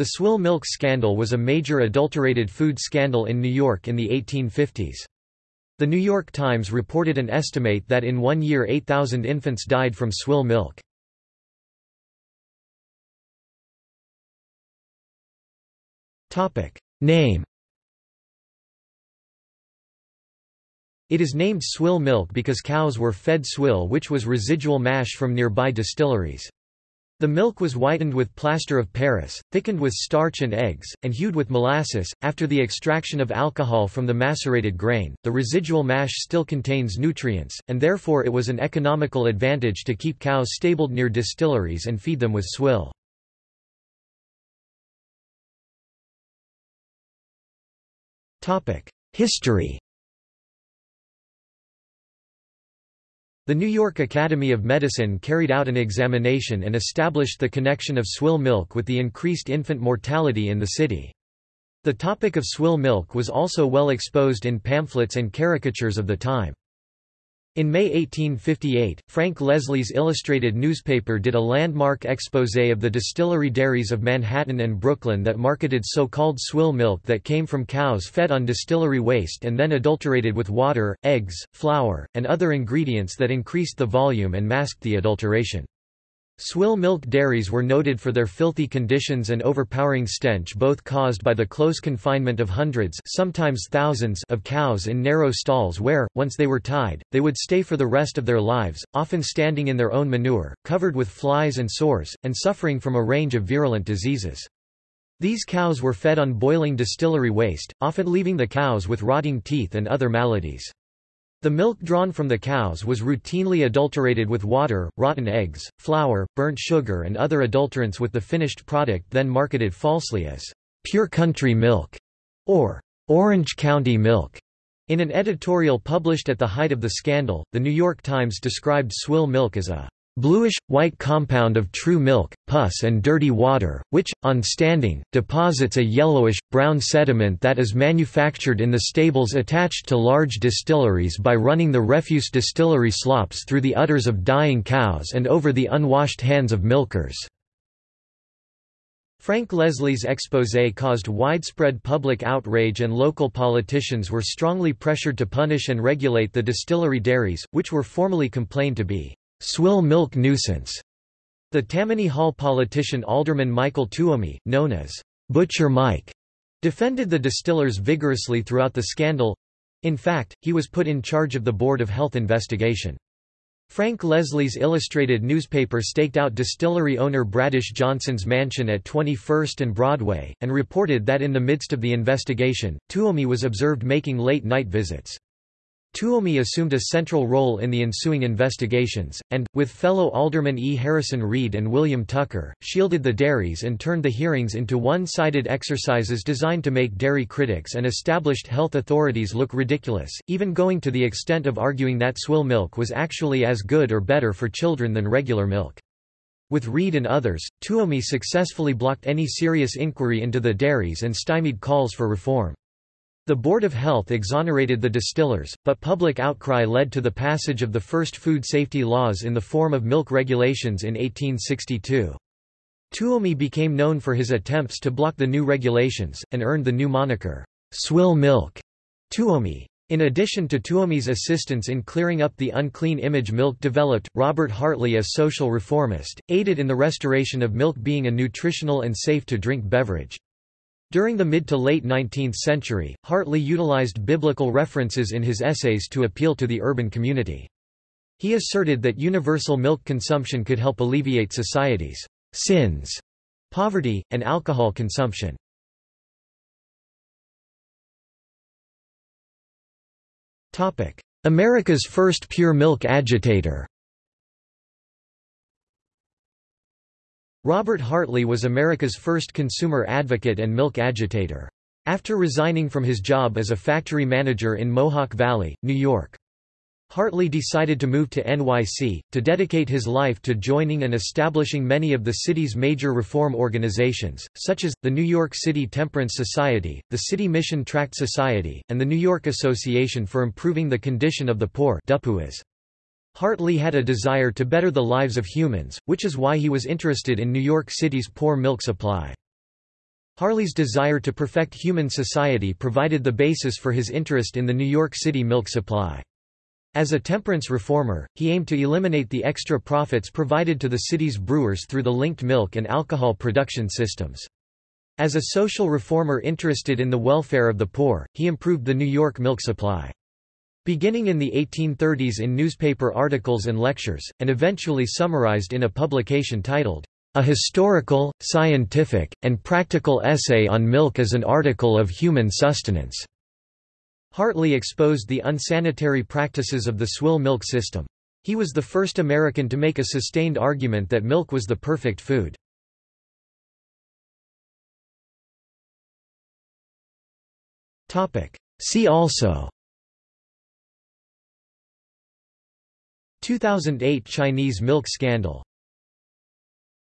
The swill milk scandal was a major adulterated food scandal in New York in the 1850s. The New York Times reported an estimate that in one year 8,000 infants died from swill milk. Name It is named swill milk because cows were fed swill which was residual mash from nearby distilleries. The milk was whitened with plaster of Paris, thickened with starch and eggs, and hued with molasses. After the extraction of alcohol from the macerated grain, the residual mash still contains nutrients, and therefore it was an economical advantage to keep cows stabled near distilleries and feed them with swill. History The New York Academy of Medicine carried out an examination and established the connection of swill milk with the increased infant mortality in the city. The topic of swill milk was also well exposed in pamphlets and caricatures of the time. In May 1858, Frank Leslie's illustrated newspaper did a landmark exposé of the distillery dairies of Manhattan and Brooklyn that marketed so-called swill milk that came from cows fed on distillery waste and then adulterated with water, eggs, flour, and other ingredients that increased the volume and masked the adulteration. Swill milk dairies were noted for their filthy conditions and overpowering stench both caused by the close confinement of hundreds sometimes thousands of cows in narrow stalls where, once they were tied, they would stay for the rest of their lives, often standing in their own manure, covered with flies and sores, and suffering from a range of virulent diseases. These cows were fed on boiling distillery waste, often leaving the cows with rotting teeth and other maladies. The milk drawn from the cows was routinely adulterated with water, rotten eggs, flour, burnt sugar and other adulterants with the finished product then marketed falsely as pure country milk or Orange County milk. In an editorial published at the height of the scandal, The New York Times described swill milk as a bluish, white compound of true milk, pus and dirty water, which, on standing, deposits a yellowish, brown sediment that is manufactured in the stables attached to large distilleries by running the refuse distillery slops through the udders of dying cows and over the unwashed hands of milkers. Frank Leslie's exposé caused widespread public outrage and local politicians were strongly pressured to punish and regulate the distillery dairies, which were formally complained to be swill milk nuisance. The Tammany Hall politician Alderman Michael Tuomey, known as Butcher Mike, defended the distillers vigorously throughout the scandal. In fact, he was put in charge of the Board of Health investigation. Frank Leslie's illustrated newspaper staked out distillery owner Bradish Johnson's mansion at 21st and Broadway, and reported that in the midst of the investigation, Tuomey was observed making late-night visits. Tuomey assumed a central role in the ensuing investigations, and, with fellow aldermen E. Harrison Reed and William Tucker, shielded the dairies and turned the hearings into one-sided exercises designed to make dairy critics and established health authorities look ridiculous, even going to the extent of arguing that swill milk was actually as good or better for children than regular milk. With Reed and others, Tuomey successfully blocked any serious inquiry into the dairies and stymied calls for reform. The Board of Health exonerated the distillers, but public outcry led to the passage of the first food safety laws in the form of milk regulations in 1862. Tuomey became known for his attempts to block the new regulations, and earned the new moniker, Swill Milk Tuomey. In addition to Tuomey's assistance in clearing up the unclean image milk developed, Robert Hartley a social reformist, aided in the restoration of milk being a nutritional and safe-to-drink beverage. During the mid to late 19th century, Hartley utilized biblical references in his essays to appeal to the urban community. He asserted that universal milk consumption could help alleviate society's sins, poverty, and alcohol consumption. America's first pure milk agitator Robert Hartley was America's first consumer advocate and milk agitator. After resigning from his job as a factory manager in Mohawk Valley, New York, Hartley decided to move to NYC, to dedicate his life to joining and establishing many of the city's major reform organizations, such as, the New York City Temperance Society, the City Mission Tract Society, and the New York Association for Improving the Condition of the Poor Hartley had a desire to better the lives of humans, which is why he was interested in New York City's poor milk supply. Hartley's desire to perfect human society provided the basis for his interest in the New York City milk supply. As a temperance reformer, he aimed to eliminate the extra profits provided to the city's brewers through the linked milk and alcohol production systems. As a social reformer interested in the welfare of the poor, he improved the New York milk supply. Beginning in the 1830s in newspaper articles and lectures, and eventually summarized in a publication titled, a historical, scientific, and practical essay on milk as an article of human sustenance. Hartley exposed the unsanitary practices of the swill milk system. He was the first American to make a sustained argument that milk was the perfect food. See also 2008 Chinese milk scandal